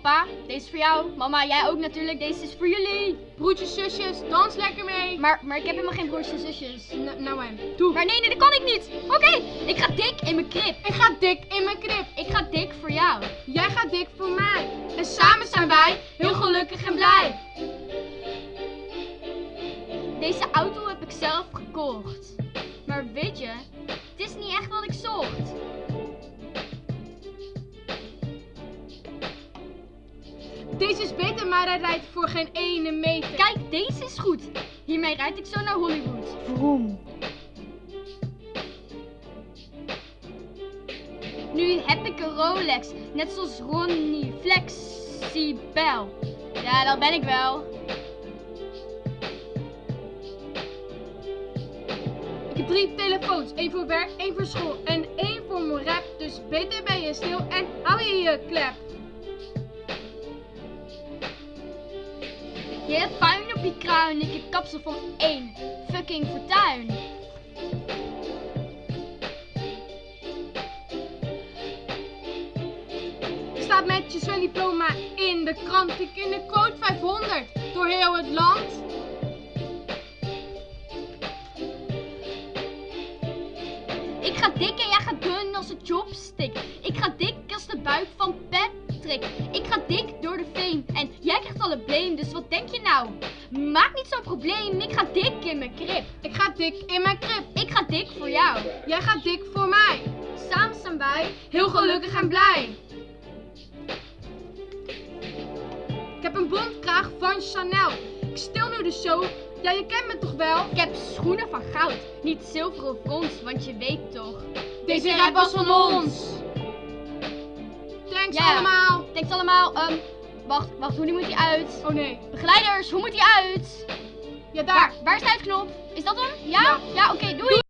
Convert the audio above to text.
Papa, deze is voor jou. Mama, jij ook natuurlijk. Deze is voor jullie. Broertjes, zusjes, dans lekker mee. Maar, maar ik heb helemaal geen broertjes en zusjes. N- nou en, doe. Maar nee, nee, dat kan ik niet. Oké, ik ga dik in mijn krip. Ik ga dik in mijn krib. Ik ga dik voor jou. Jij gaat dik voor mij. En samen zijn wij heel gelukkig en blij. Deze auto heb ik zelf gekocht. Maar weet je, het is niet echt wat ik zocht. Deze is beter, maar hij rijdt voor geen ene meter. Kijk, deze is goed. Hiermee rijd ik zo naar Hollywood. Vroom. Nu heb ik een Rolex, net zoals Ronnie Flexibel. Ja, dat ben ik wel. Ik heb drie telefoons. één voor werk, één voor school en één voor mijn rap. Dus beter ben je stil en hou je je klep. Je hebt puin op je kruin, ik heb kapsel van één fucking fortuin. Staat met je zwemdiploma in de krant. Ik in de quote 500 door heel het land. Ik ga dik en jij gaat dun als een chopstick. Ik ga dik als de buik van Ik ga dik door de fame en jij krijgt alle blame. Dus wat denk je nou? Maak niet zo'n probleem. Ik ga dik in mijn krip. Ik ga dik in mijn krib. Ik ga dik voor jou. Jij gaat dik voor mij. Samen zijn wij. Heel gelukkig en blij. Ik heb een bondkraag van Chanel. Ik stil nu de show. Ja, je kent me toch wel? Ik heb schoenen van goud, niet zilver of brons, want je weet toch. Deze rap was van ons. Thanks allemaal. Thanks allemaal. Ehm, wacht, wacht, hoe moet die uit? Oh nee. Begeleiders, hoe moet die uit? Ja, daar. Waar, waar is de uitknop? Is dat hem? Ja? Ja. Ja, oké, doei.